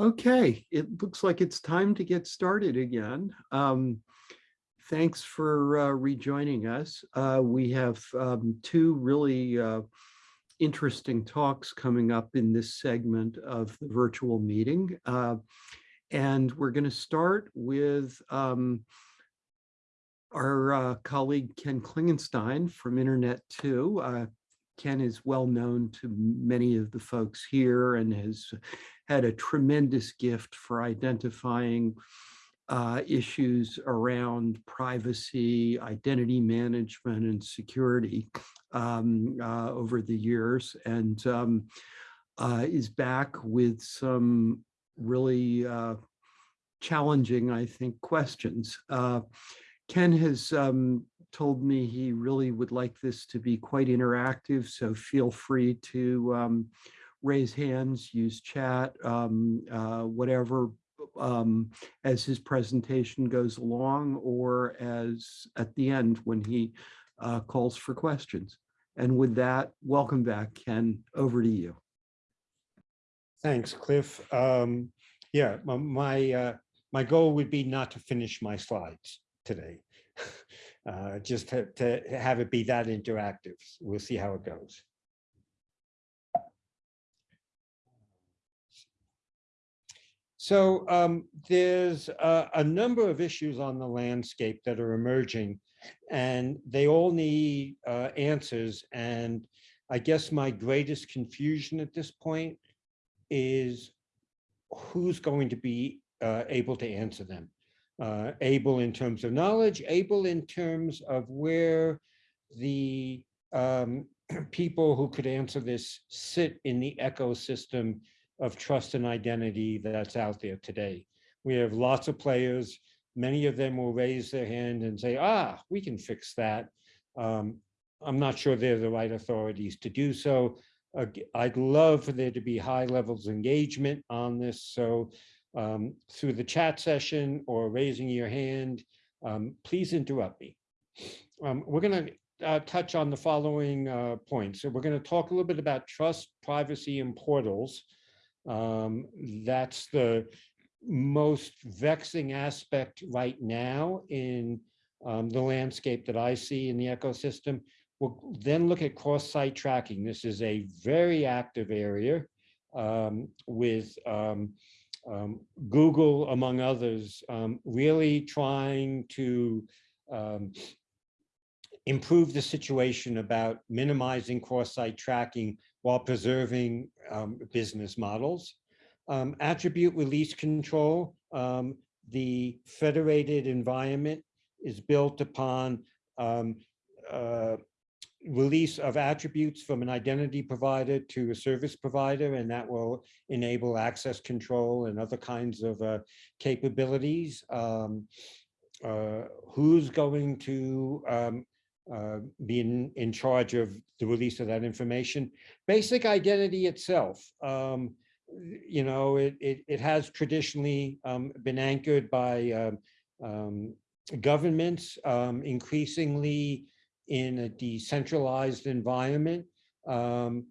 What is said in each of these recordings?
Okay, it looks like it's time to get started again. Um, thanks for uh, rejoining us. Uh, we have um, two really uh, interesting talks coming up in this segment of the virtual meeting. Uh, and we're going to start with um, our uh, colleague Ken Klingenstein from Internet 2. Ken is well known to many of the folks here and has had a tremendous gift for identifying uh, issues around privacy, identity management, and security um, uh, over the years, and um, uh, is back with some really uh, challenging, I think, questions. Uh, Ken has um, told me he really would like this to be quite interactive, so feel free to um, raise hands, use chat, um, uh, whatever, um, as his presentation goes along or as at the end when he uh, calls for questions. And with that, welcome back, Ken, over to you. Thanks, Cliff. Um, yeah, my uh, my goal would be not to finish my slides today. uh, just to, to have it be that interactive. We'll see how it goes. So um, there's a, a, number of issues on the landscape that are emerging and they all need uh, answers. And I guess my greatest confusion at this point is who's going to be uh, able to answer them. Uh, able in terms of knowledge, able in terms of where the um, people who could answer this sit in the ecosystem of trust and identity that's out there today. We have lots of players. Many of them will raise their hand and say, ah, we can fix that. Um, I'm not sure they're the right authorities to do so. Uh, I'd love for there to be high levels of engagement on this. So um, through the chat session or raising your hand, um, please interrupt me. Um, we're going to uh, touch on the following uh, points. So we're going to talk a little bit about trust, privacy, and portals. Um, that's the most vexing aspect right now in um, the landscape that I see in the ecosystem. We'll then look at cross-site tracking. This is a very active area um, with um, um, Google, among others, um, really trying to improve the situation about minimizing cross-site tracking while preserving um, business models. Um, attribute release control, um, the federated environment is built upon um, uh, release of attributes from an identity provider to a service provider, and that will enable access control and other kinds of uh, capabilities. Um, uh, who's going to um, uh, being in charge of the release of that information. Basic identity itself, um, you know, it, it, it has traditionally um, been anchored by um, um governments, increasingly in a decentralized environment. Um,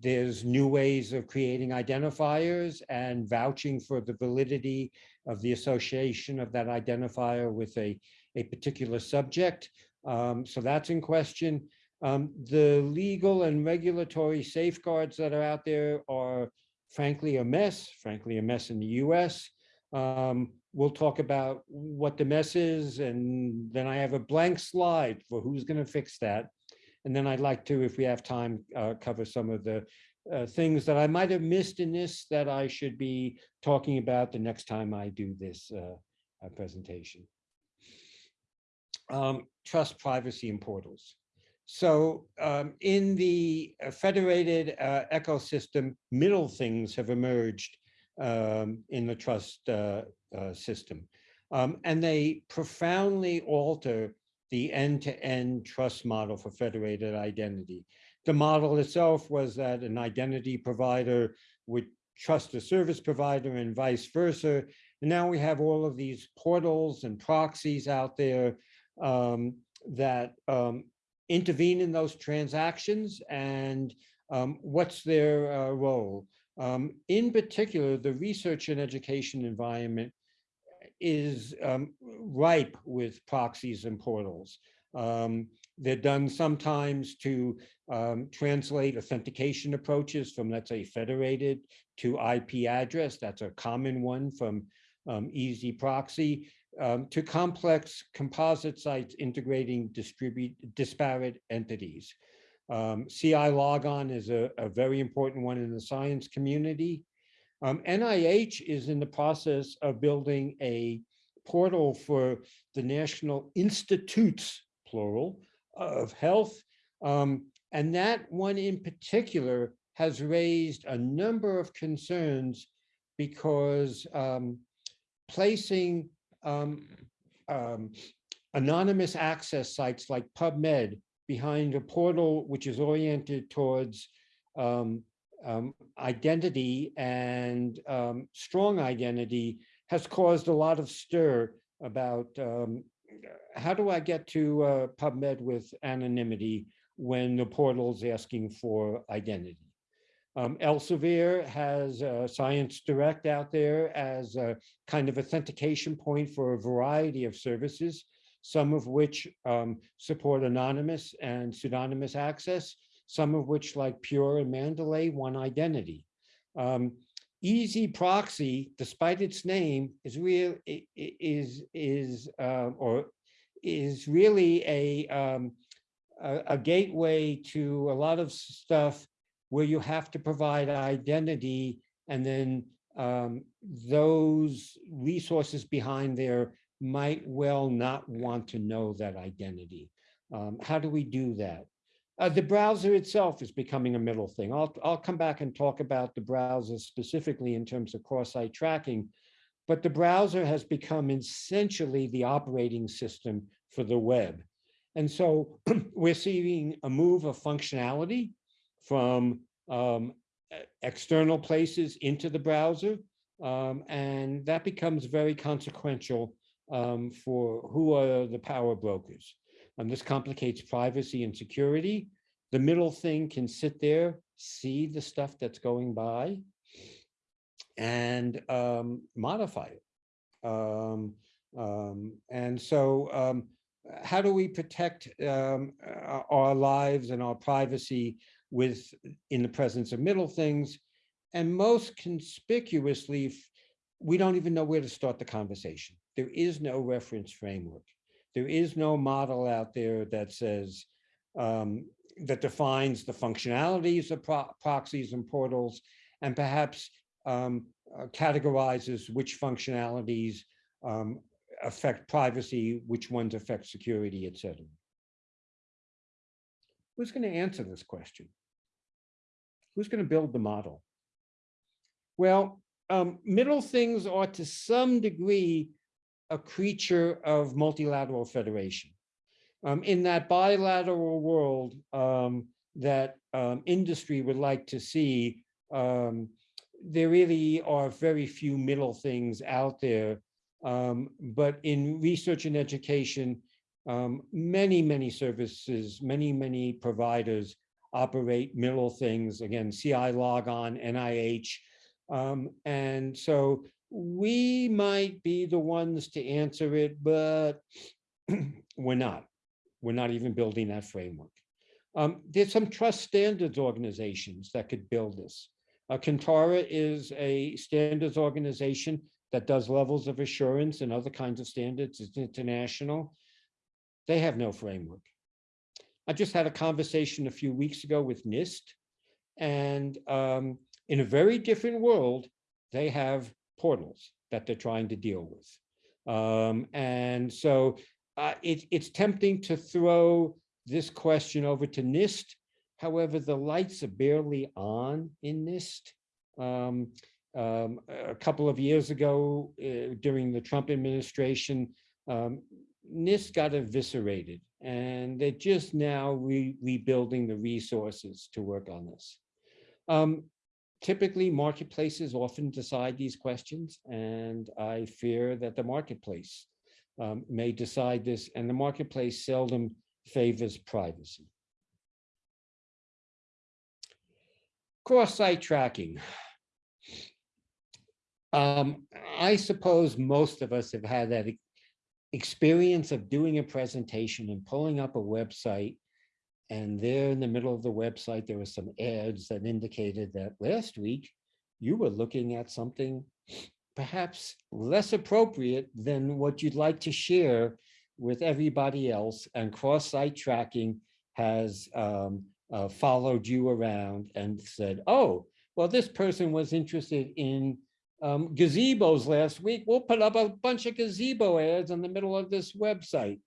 there's new ways of creating identifiers and vouching for the validity of the association of that identifier with a, a particular subject. Um, so that's in question. Um, the legal and regulatory safeguards that are out there are frankly a mess, frankly a mess in the US. Um, we'll talk about what the mess is and then I have a blank slide for who's going to fix that. And then I'd like to, if we have time, uh, cover some of the uh, things that I might have missed in this that I should be talking about the next time I do this uh, uh presentation um, trust privacy and portals. So um, in the uh, federated uh, ecosystem, middle things have emerged um, in the trust uh, uh system. Um, and they profoundly alter the end-to-end -end trust model for federated identity. The model itself was that an identity provider would trust a service provider and vice versa. And now we have all of these portals and proxies out there um, that um, intervene in those transactions and um, what's their uh, role? Um, in particular, the research and education environment is um, ripe with proxies and portals. Um, they're done sometimes to um, translate authentication approaches from, let's say, federated to IP address. That's a common one from um, EZproxy um, to complex composite sites integrating disparate entities. Um, CILogon is a, a, very important one in the science community. Um, NIH is in the process of building a portal for the National Institutes, plural, of Health. Um, and that one in particular has raised a number of concerns because um, placing um, um, anonymous access sites like PubMed behind a portal which is oriented towards um, um, identity and um, strong identity has caused a lot of stir about um, how do I get to uh, PubMed with anonymity when the portal is asking for identity. Um, Elsevier has uh, ScienceDirect out there as a kind of authentication point for a variety of services, some of which um, support anonymous and pseudonymous access, some of which like Pure and Mendeley want identity. Um, EZproxy, despite its name, is real is is uh, or is really a, um, a a gateway to a lot of stuff where you have to provide identity and then um, those resources behind there might well not want to know that identity. Um, how do we do that? Uh, the browser itself is becoming a middle thing. I'll, I'll come back and talk about the browser specifically in terms of cross-site tracking, but the browser has become essentially the operating system for the web. And so we're seeing a move of functionality from um, external places into the browser. Um, and that becomes very consequential um, for who are the power brokers. And this complicates privacy and security. The middle thing can sit there, see the stuff that's going by, and um, modify it. Um, um, and so um, how do we protect um, our lives and our privacy with in the presence of middle things? And most conspicuously, we don't even know where to start the conversation. There is no reference framework. There is no model out there that says, um, that defines the functionalities of pro proxies and portals, and perhaps um, uh, categorizes which functionalities um, affect privacy, which ones affect security, et cetera. Who's going to answer this question? Who's going to build the model? Well, um, middle things are to some degree a creature of multilateral federation. Um, in that bilateral world um, that um, industry would like to see, um, there really are very few middle things out there um, but in research and education, um, many, many services, many, many providers operate middle things, again, CILogon, NIH. And so we might be the ones to answer it, but we're not. We're not even building that framework. Um, there's some trust standards organizations that could build this. Uh, Kantara is a standards organization that does levels of assurance and other kinds of standards, it's international. They have no framework. I just had a conversation a few weeks ago with NIST, and um, in a very different world, they have portals that they're trying to deal with. Um, and so uh, it, it's tempting to throw this question over to NIST. However, the lights are barely on in NIST. Um, um, a couple of years ago, uh, during the Trump administration, um, NIST got eviscerated, and they're just now re rebuilding the resources to work on this. Um, typically, marketplaces often decide these questions, and I fear that the marketplace um, may decide this, and the marketplace seldom favors privacy. Cross-site tracking. Um, I suppose most of us have had that experience of doing a presentation and pulling up a website. And there in the middle of the website, there were some ads that indicated that last week you were looking at something perhaps less appropriate than what you'd like to share with everybody else and cross-site tracking has um, uh, followed you around and said, oh, well, this person was interested in um, gazebos last week. We'll put up a bunch of gazebo ads in the middle of this website.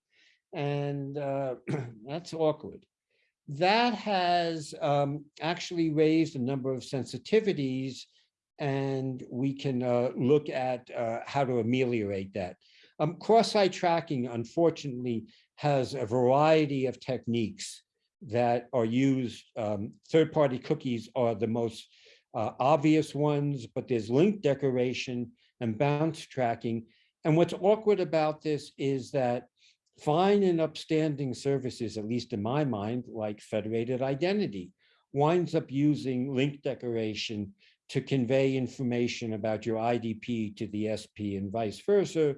And uh, that's awkward. That has um, actually raised a number of sensitivities and we can uh, look at uh, how to ameliorate that. Um, Cross-site tracking, unfortunately, has a variety of techniques that are used. Um, Third-party cookies are the most uh, obvious ones, but there's link decoration and bounce tracking. And what's awkward about this is that fine and upstanding services, at least in my mind, like federated identity, winds up using link decoration to convey information about your IDP to the SP and vice versa.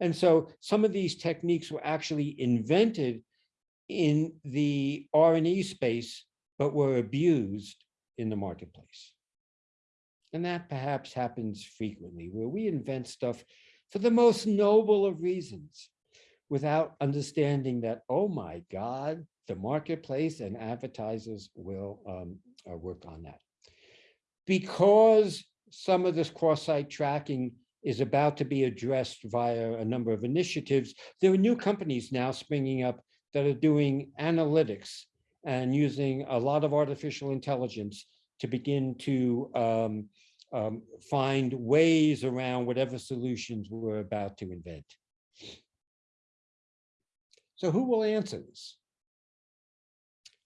And so some of these techniques were actually invented in the R&E space, but were abused in the marketplace. And that perhaps happens frequently, where we invent stuff for the most noble of reasons, without understanding that, oh my God, the marketplace and advertisers will um, uh, work on that because some of this cross-site tracking is about to be addressed via a number of initiatives, there are new companies now springing up that are doing analytics and using a lot of artificial intelligence to begin to um, um, find ways around whatever solutions we're about to invent. So who will answer this?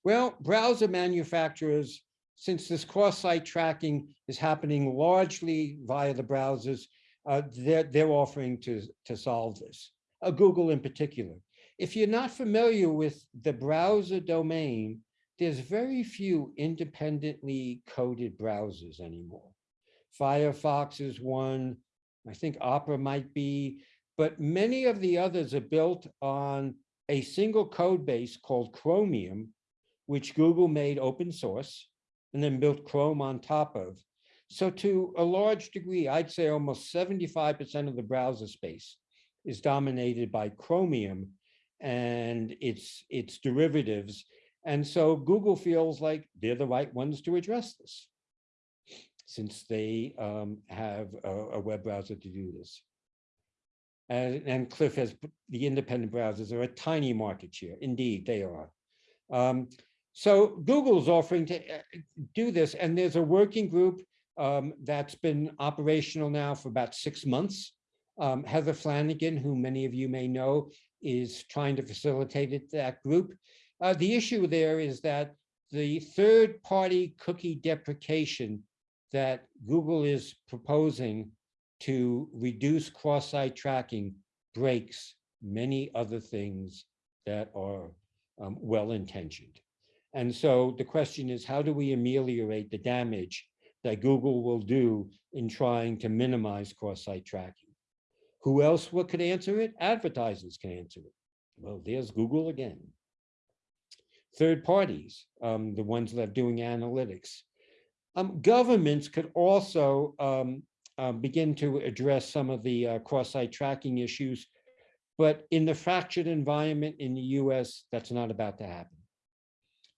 Well, browser manufacturers since this cross-site tracking is happening largely via the browsers, uh, they're, they're offering to, to solve this, uh, Google in particular. If you're not familiar with the browser domain, there's very few independently coded browsers anymore. Firefox is one, I think Opera might be, but many of the others are built on a single code base called Chromium, which Google made open source and then built Chrome on top of. So to a large degree, I'd say almost 75% of the browser space is dominated by Chromium and its, its derivatives. And so Google feels like they're the right ones to address this since they um, have a, a, web browser to do this. And, and Cliff has the independent browsers are a tiny market share. Indeed, they are. Um, so Google's offering to uh, do this, and there's a working group um, that's been operational now for about six months. Um, Heather Flanagan, who many of you may know, is trying to facilitate it, that group. Uh, the issue there is that the third-party cookie deprecation that Google is proposing to reduce cross-site tracking breaks many other things that are um, well-intentioned. And so the question is, how do we ameliorate the damage that Google will do in trying to minimize cross-site tracking? Who else what could answer it? Advertisers can answer it. Well, there's Google again. Third parties, um, the ones that are doing analytics. Um, governments could also um, uh, begin to address some of the uh, cross-site tracking issues, but in the fractured environment in the US, that's not about to happen.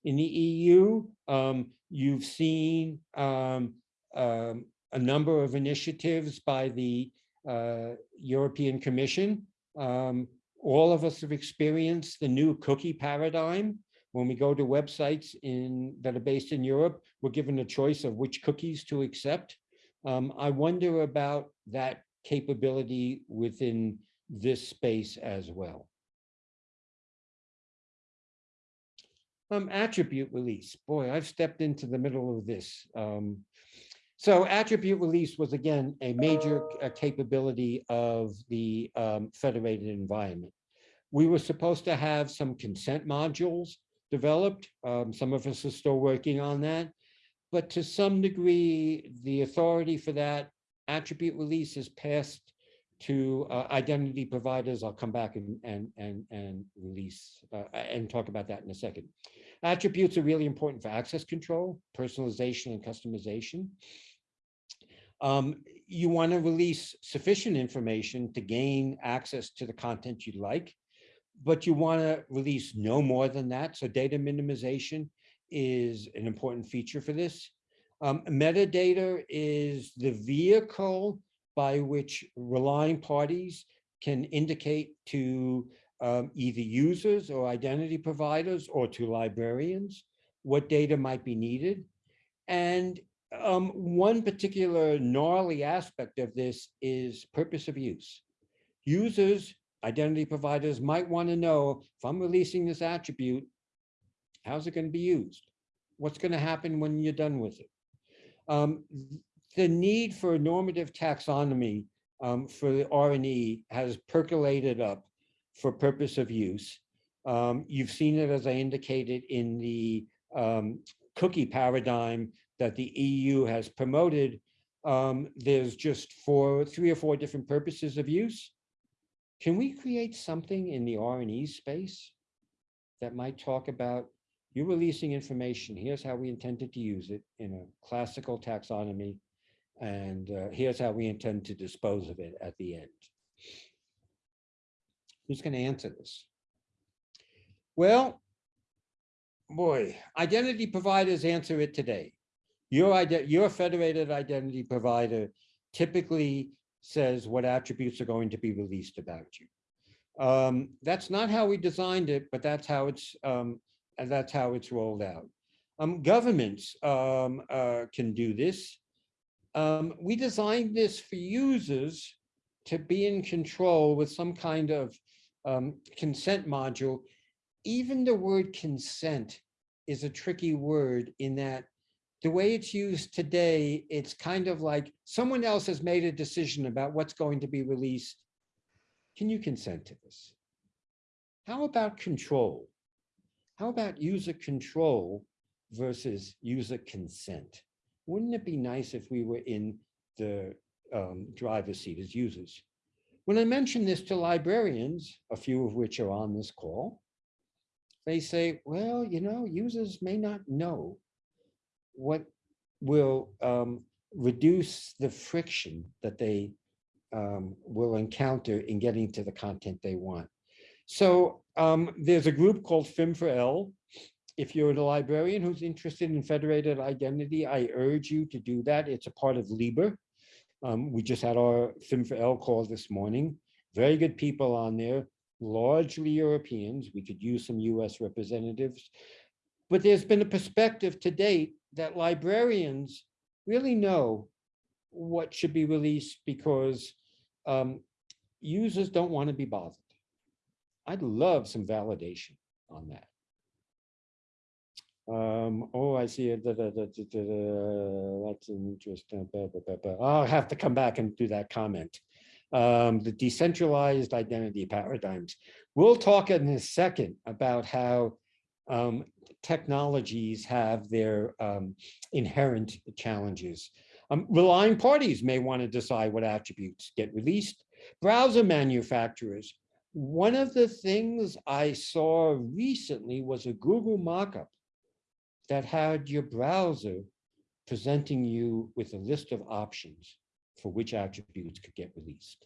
In the EU, um, you've seen um, um, a number of initiatives by the uh, European Commission. Um, all of us have experienced the new cookie paradigm. When we go to websites in that are based in Europe, we're given a choice of which cookies to accept. Um, I wonder about that capability within this space as well. Um, attribute release. Boy, I've stepped into the middle of this. Um, so attribute release was again a major capability of the um, federated environment. We were supposed to have some consent modules developed. Um, some of us are still working on that. But to some degree, the authority for that attribute release is passed to uh, identity providers. I'll come back and, and, and, and release uh, and talk about that in a second. Attributes are really important for access control, personalization, and customization. Um, you want to release sufficient information to gain access to the content you'd like, but you want to release no more than that. So data minimization is an important feature for this. Um, metadata is the vehicle by which relying parties can indicate to um, either users or identity providers or to librarians what data might be needed. And um, one particular gnarly aspect of this is purpose of use. Users, identity providers might want to know if I'm releasing this attribute, how's it going to be used? What's going to happen when you're done with it? Um, the need for a normative taxonomy um, for the R&E has percolated up for purpose of use. Um, you've seen it, as I indicated, in the um, cookie paradigm that the EU has promoted. Um, there's just four, three or four different purposes of use. Can we create something in the R&E space that might talk about you're releasing information, here's how we intended to use it in a classical taxonomy and uh, here's how we intend to dispose of it at the end. Who's going to answer this? Well, boy, identity providers answer it today. Your, your federated identity provider typically says what attributes are going to be released about you. Um, that's not how we designed it, but that's how it's um, and that's how it's rolled out. Um, governments um, uh, can do this. Um, we designed this for users to be in control with some kind of um, consent module. Even the word consent is a tricky word in that the way it's used today, it's kind of like someone else has made a decision about what's going to be released. Can you consent to this? How about control? How about user control versus user consent? wouldn't it be nice if we were in the um, driver's seat as users? When I mention this to librarians, a few of which are on this call, they say, well, you know, users may not know what will um, reduce the friction that they um, will encounter in getting to the content they want. So um, there's a group called FIM4L if you're a librarian who's interested in federated identity, I urge you to do that. It's a part of LIBER. Um, we just had our FIM4L call this morning. Very good people on there, largely Europeans. We could use some US representatives. But there's been a perspective to date that librarians really know what should be released because um, users don't want to be bothered. I'd love some validation on that. Um, oh, I see it. Da, That's interesting. I'll have to come back and do that comment. Um, the decentralized identity paradigms. We'll talk in a second about how um, technologies have their um, inherent challenges. Um, relying parties may want to decide what attributes get released. Browser manufacturers. One of the things I saw recently was a Google mockup that had your browser presenting you with a list of options for which attributes could get released.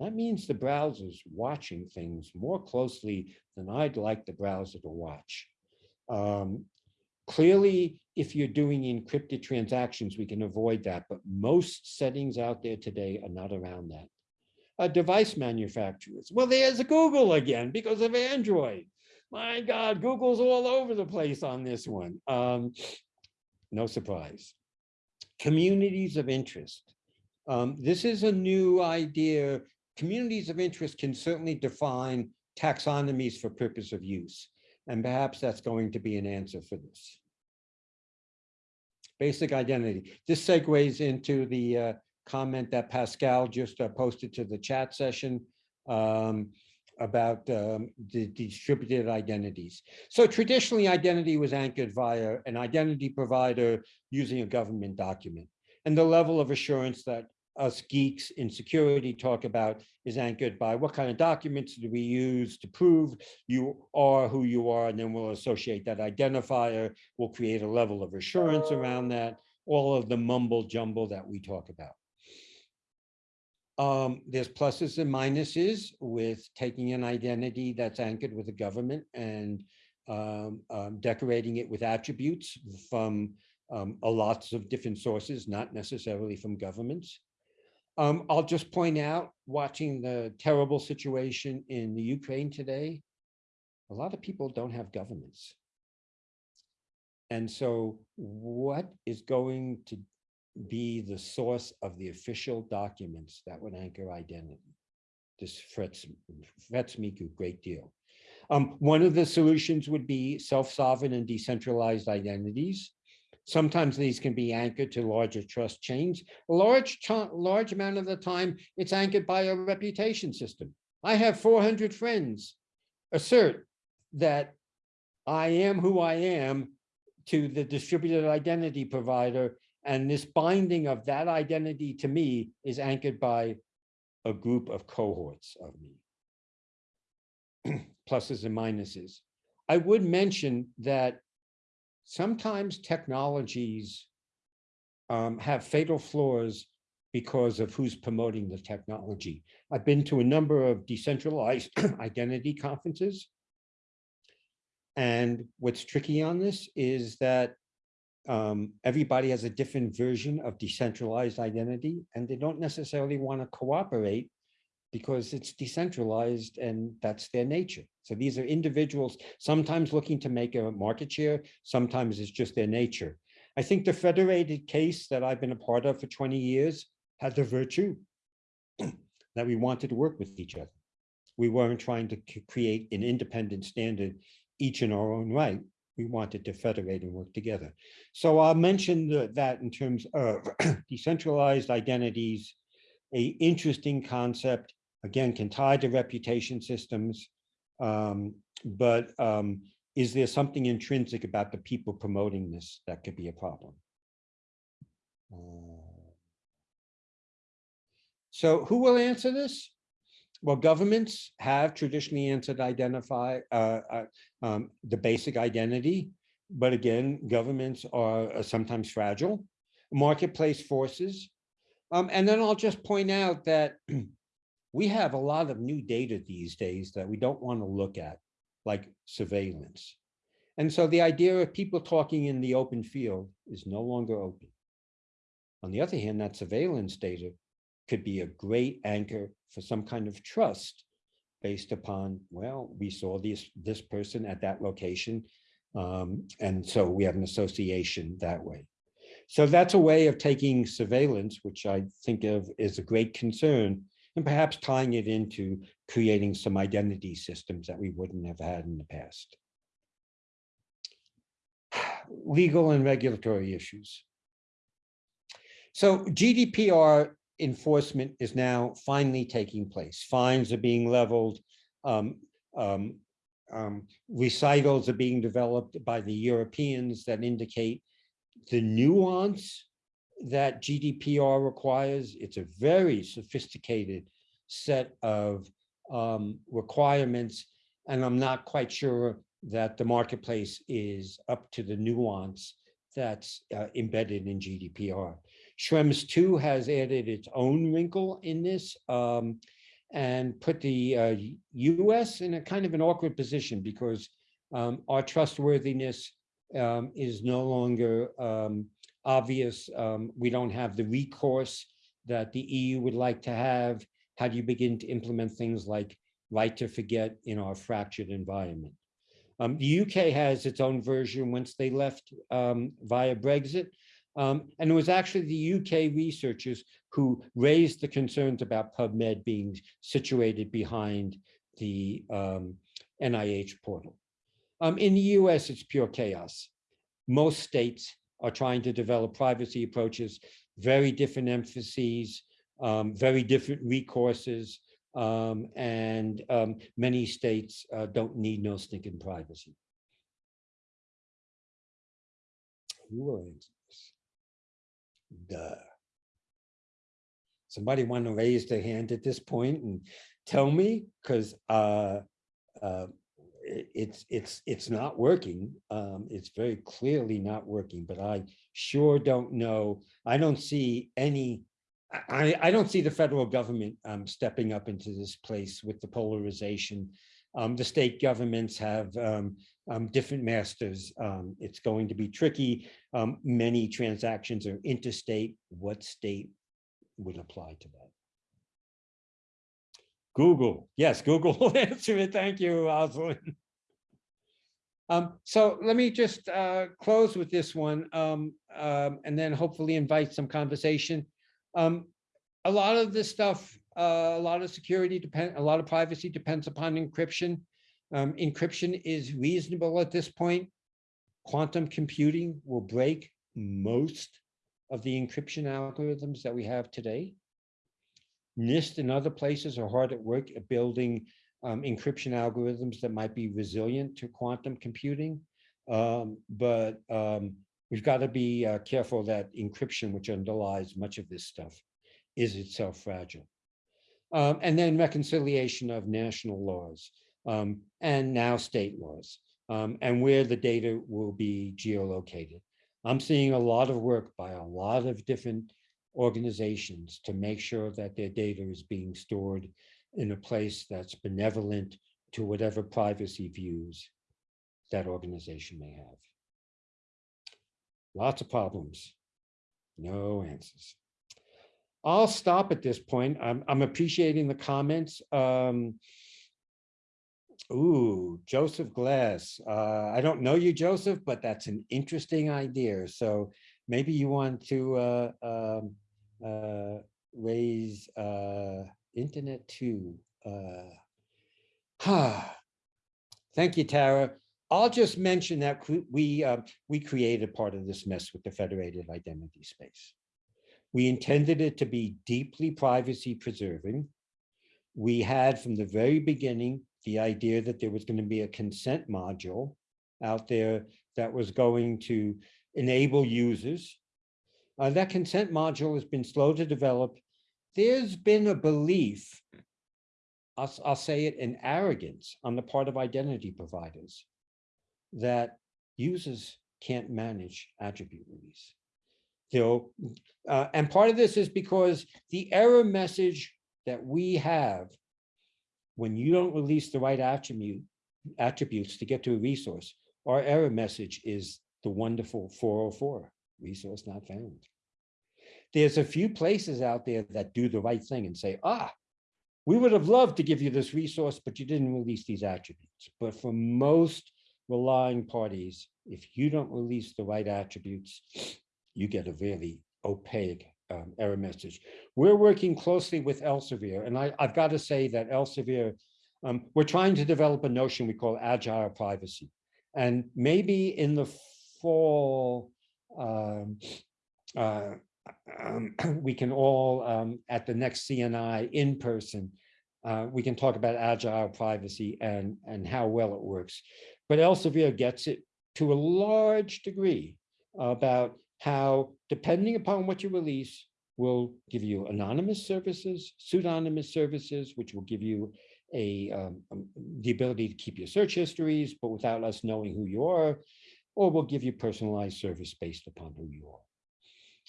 That means the browser's watching things more closely than I'd like the browser to watch. Um, clearly, if you're doing encrypted transactions, we can avoid that, but most settings out there today are not around that. Uh, device manufacturers, well, there's Google again because of Android my God, Google's all over the place on this one. Um, no surprise. Communities of interest. Um, this is a new idea. Communities of interest can certainly define taxonomies for purpose of use. And perhaps that's going to be an answer for this. Basic identity. This segues into the uh, comment that Pascal just uh, posted to the chat session. Um, about um, the distributed identities. So traditionally, identity was anchored via an identity provider using a government document. And the level of assurance that us geeks in security talk about is anchored by what kind of documents do we use to prove you are who you are, and then we'll associate that identifier. We'll create a level of assurance around that, all of the mumble jumble that we talk about. Um, there's pluses and minuses with taking an identity that's anchored with the government and um, um, decorating it with attributes from um, a lots of different sources, not necessarily from governments. Um, I'll just point out, watching the terrible situation in the Ukraine today, a lot of people don't have governments. And so what is going to be the source of the official documents that would anchor identity? This frets, frets me a great deal. Um, one of the solutions would be self-sovereign and decentralized identities. Sometimes these can be anchored to larger trust chains. A large, large amount of the time, it's anchored by a reputation system. I have 400 friends assert that I am who I am to the distributed identity provider. And this binding of that identity to me is anchored by a group of cohorts of me. Pluses and minuses. I would mention that sometimes technologies um, have fatal flaws because of who's promoting the technology. I've been to a number of decentralized identity conferences. And what's tricky on this is that um, everybody has a different version of decentralized identity, and they don't necessarily want to cooperate because it's decentralized and that's their nature. So these are individuals, sometimes looking to make a market share, sometimes it's just their nature. I think the federated case that I've been a part of for 20 years had the virtue that we wanted to work with each other. We weren't trying to create an independent standard, each in our own right. We wanted to federate and work together. So I'll mention the, that in terms of decentralized identities, a interesting concept, again, can tie to reputation systems. Um, but um, is there something intrinsic about the people promoting this that could be a problem? Uh, so who will answer this? Well, governments have traditionally answered identify uh, uh, um, the basic identity, but again, governments are, are sometimes fragile. Marketplace forces um, and then I'll just point out that we have a lot of new data these days that we don't want to look at, like surveillance. And so the idea of people talking in the open field is no longer open. On the other hand, that surveillance data could be a great anchor for some kind of trust based upon, well, we saw this, this person at that location. Um, and so we have an association that way. So that's a way of taking surveillance, which I think of as a great concern, and perhaps tying it into creating some identity systems that we wouldn't have had in the past. Legal and regulatory issues. So GDPR enforcement is now finally taking place. Fines are being leveled. Um, um, um, recitals are being developed by the Europeans that indicate the nuance that GDPR requires. It's a very sophisticated set of um, requirements, and I'm not quite sure that the marketplace is up to the nuance that's uh, embedded in GDPR. Schrems 2 has added its own wrinkle in this um, and put the uh, US in a kind of an awkward position because um, our trustworthiness um, is no longer um, obvious. Um, we don't have the recourse that the EU would like to have. How do you begin to implement things like right to forget in our fractured environment? Um, the UK has its own version once they left um, via Brexit. Um, and it was actually the UK researchers who raised the concerns about PubMed being situated behind the NIH portal. Um, in the US, it's pure chaos. Most states are trying to develop privacy approaches, very different emphases, um, very different recourses, um, and um, many states uh, don't need no stinking privacy. Who will answer Duh. somebody want to raise their hand at this point and tell me? Because uh, uh, it's, it's, it's not working. Um, It's very clearly not working, but I sure don't know. I don't see any, I, I- I don't see the federal government um, stepping up into this place with the polarization. Um, The state governments have um, um, different masters. Um, It's going to be tricky. Um, Many transactions are interstate. What state would apply to that? Google, yes, Google will answer it. Thank you, Rosalind. Um, so let me just uh, close with this one and then hopefully invite some conversation. A lot of this stuff, uh, a lot of security depend, a lot of privacy depends upon encryption. Um, encryption is reasonable at this point. Quantum computing will break most of the encryption algorithms that we have today. NIST and other places are hard at work at building um, encryption algorithms that might be resilient to quantum computing. Um, but um, we've got to be uh, careful that encryption, which underlies much of this stuff, is itself fragile. Um, and then reconciliation of national laws um, and now state laws um, and where the data will be geolocated. I'm seeing a lot of work by a lot of different organizations to make sure that their data is being stored in a place that's benevolent to whatever privacy views that organization may have. Lots of problems, no answers. I'll stop at this point. I'm, I'm appreciating the comments. Um, ooh, Joseph Glass. Uh, I don't know you, Joseph, but that's an interesting idea. So maybe you want to uh, um, uh, raise uh, internet two. Uh, ha. Thank you, Tara. I'll just mention that we uh, we created part of this mess with the federated identity space. We intended it to be deeply privacy preserving. We had from the very beginning the idea that there was going to be a consent module out there that was going to enable users. Uh, that consent module has been slow to develop. There's been a belief, I'll, I'll say it in arrogance on the part of identity providers that users can't manage attribute release. They'll, uh, and part of this is because the error message that we have when you don't release the right attribute attributes to get to a resource, our error message is the wonderful 404, resource not found. There's a few places out there that do the right thing and say, ah, we would have loved to give you this resource, but you didn't release these attributes. But for most relying parties, if you don't release the right attributes, you get a really opaque um, error message. We're working closely with Elsevier, and I, I've got to say that Elsevier, um, we're trying to develop a notion we call agile privacy. And maybe in the fall, um, uh, um, we can all, um, at the next CNI in person, uh, we can talk about agile privacy and, and how well it works. But Elsevier gets it to a large degree about how, depending upon what you release, will give you anonymous services, pseudonymous services, which will give you a um, um, the ability to keep your search histories, but without us knowing who you are, or will give you personalized service based upon who you are.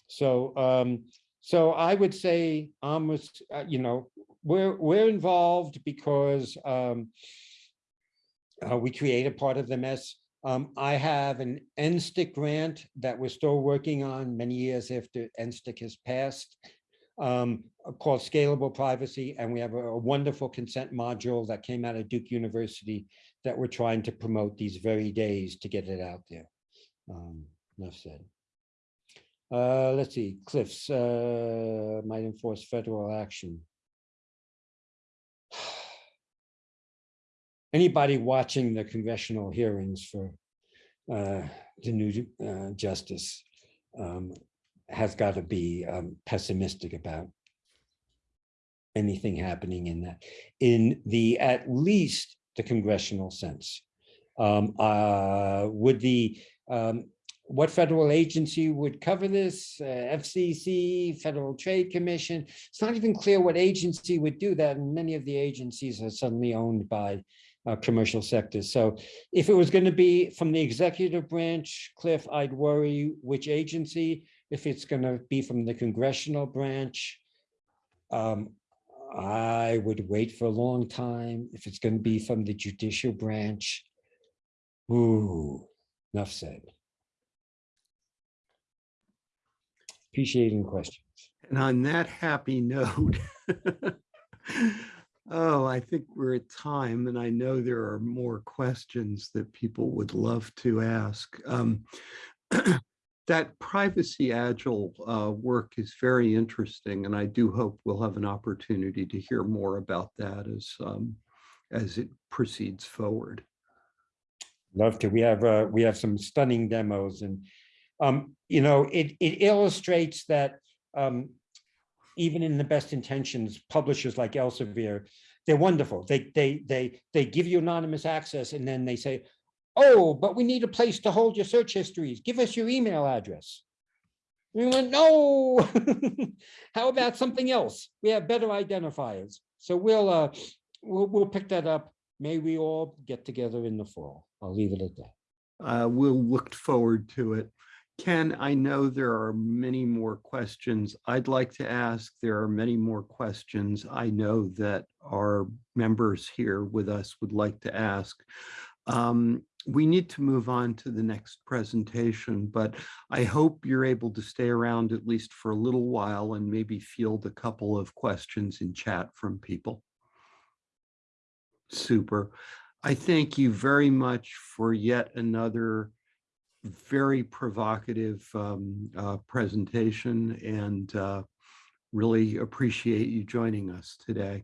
So, um, so I would say almost, uh, you know, we're we're involved because um, uh, we created part of the mess. Um, I have an NSTIC grant that we're still working on many years after NSTIC has passed um, called Scalable Privacy. And we have a, a wonderful consent module that came out of Duke University that we're trying to promote these very days to get it out there. Um, enough said. Uh, let's see, Cliffs uh, might enforce federal action. Anybody watching the congressional hearings for uh, the new uh, justice um, has got to be um, pessimistic about anything happening in that, in the, at least the congressional sense. Um, uh, would the, um, what federal agency would cover this, uh, FCC, Federal Trade Commission. It's not even clear what agency would do that, and many of the agencies are suddenly owned by uh, commercial sectors. So if it was going to be from the executive branch, Cliff, I'd worry which agency. If it's going to be from the congressional branch, um, I would wait for a long time. If it's going to be from the judicial branch, ooh, enough said. Appreciating questions. And on that happy note, oh, I think we're at time and I know there are more questions that people would love to ask. Um, that privacy agile uh, work is very interesting and I do hope we'll have an opportunity to hear more about that as, um, as it proceeds forward. Love to. We have uh, we have some stunning demos, and um, you know, it it illustrates that um, even in the best intentions, publishers like Elsevier, they're wonderful. They they they they give you anonymous access, and then they say, "Oh, but we need a place to hold your search histories. Give us your email address." We went, "No. How about something else? We have better identifiers." So we'll uh, we'll we'll pick that up. May we all get together in the fall. I'll leave it at that. Uh, we'll look forward to it. Ken, I know there are many more questions I'd like to ask. There are many more questions I know that our members here with us would like to ask. Um, we need to move on to the next presentation, but I hope you're able to stay around at least for a little while and maybe field a couple of questions in chat from people. Super. I thank you very much for yet another very provocative um, uh, presentation and uh, really appreciate you joining us today.